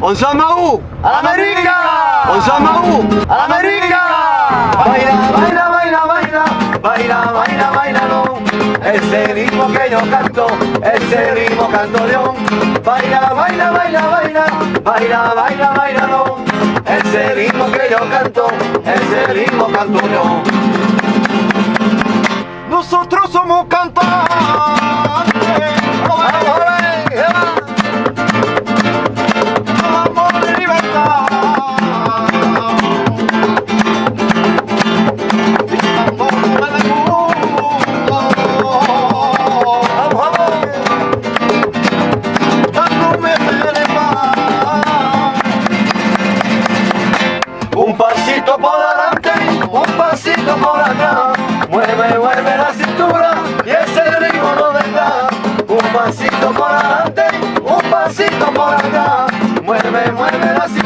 Onsamaú, ¡América! Onsamaú, ¡América! Baila, baila, baila, baila, baila, baila, baila, no. Ese ritmo que yo canto, ese ritmo canto yo. Baila, baila, baila, baila, baila, baila, baila, no. Ese ritmo que yo canto, ese ritmo canto yo. Nosotros somos cantantes. Un pasito por adelante, un pasito por atrás. Mueve, mueve la cintura y ese ritmo no vendrá. Un pasito por adelante, un pasito por atrás. Mueve, mueve la cintura